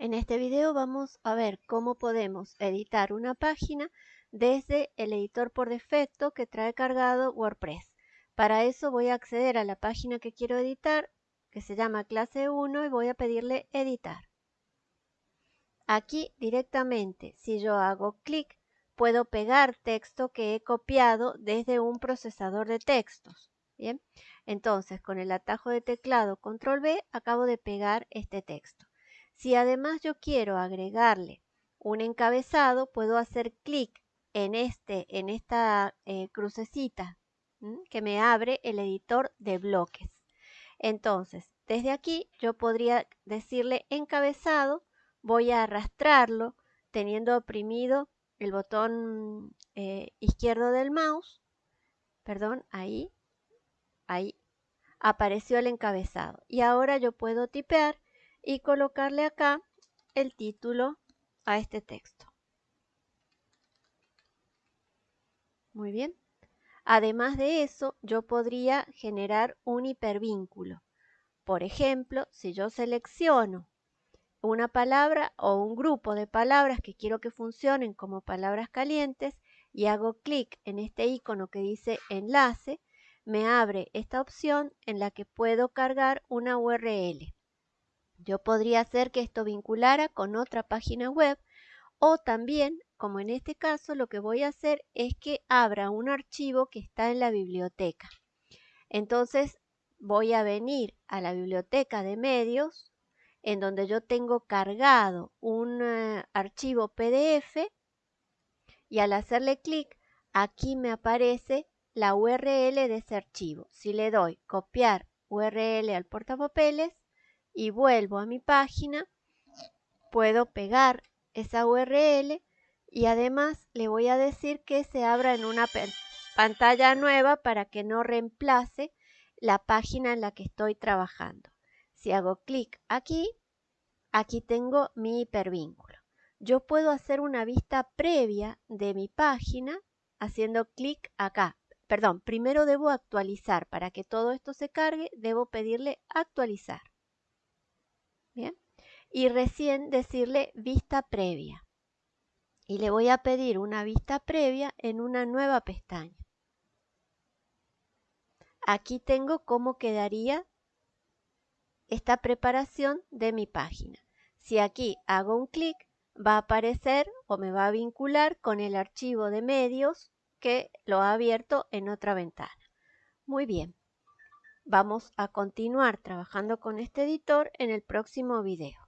En este video vamos a ver cómo podemos editar una página desde el editor por defecto que trae cargado WordPress. Para eso voy a acceder a la página que quiero editar, que se llama clase 1 y voy a pedirle editar. Aquí directamente, si yo hago clic, puedo pegar texto que he copiado desde un procesador de textos. Bien, entonces con el atajo de teclado control B acabo de pegar este texto. Si además yo quiero agregarle un encabezado, puedo hacer clic en, este, en esta eh, crucecita que me abre el editor de bloques. Entonces, desde aquí yo podría decirle encabezado, voy a arrastrarlo teniendo oprimido el botón eh, izquierdo del mouse, perdón, ahí, ahí, apareció el encabezado. Y ahora yo puedo tipear y colocarle acá el título a este texto. Muy bien. Además de eso, yo podría generar un hipervínculo. Por ejemplo, si yo selecciono una palabra o un grupo de palabras que quiero que funcionen como palabras calientes y hago clic en este icono que dice enlace, me abre esta opción en la que puedo cargar una URL. Yo podría hacer que esto vinculara con otra página web o también, como en este caso, lo que voy a hacer es que abra un archivo que está en la biblioteca. Entonces voy a venir a la biblioteca de medios en donde yo tengo cargado un eh, archivo PDF y al hacerle clic aquí me aparece la URL de ese archivo. Si le doy copiar URL al portapapeles, y vuelvo a mi página, puedo pegar esa URL y además le voy a decir que se abra en una pantalla nueva para que no reemplace la página en la que estoy trabajando. Si hago clic aquí, aquí tengo mi hipervínculo. Yo puedo hacer una vista previa de mi página haciendo clic acá. Perdón, primero debo actualizar. Para que todo esto se cargue, debo pedirle actualizar. Y recién decirle vista previa. Y le voy a pedir una vista previa en una nueva pestaña. Aquí tengo cómo quedaría esta preparación de mi página. Si aquí hago un clic, va a aparecer o me va a vincular con el archivo de medios que lo ha abierto en otra ventana. Muy bien. Vamos a continuar trabajando con este editor en el próximo video.